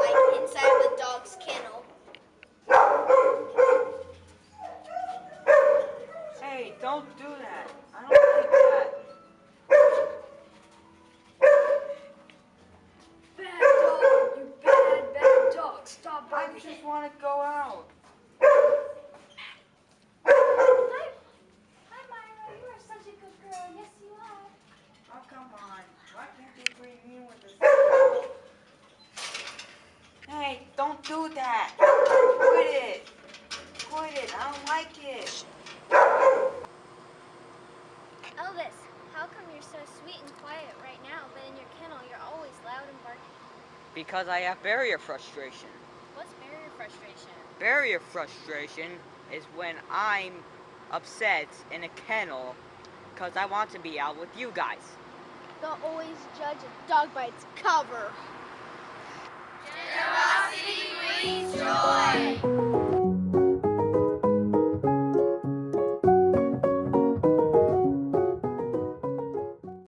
like inside the dog's kennel. Hey, don't do that. I don't like that. Bad dog, you bad, bad dog. Stop barking. I just want to go out. Do that. Quit it. Quit it. I don't like it. Elvis, how come you're so sweet and quiet right now, but in your kennel you're always loud and barking? Because I have barrier frustration. What's barrier frustration? Barrier frustration is when I'm upset in a kennel because I want to be out with you guys. Don't always judge a dog by its cover.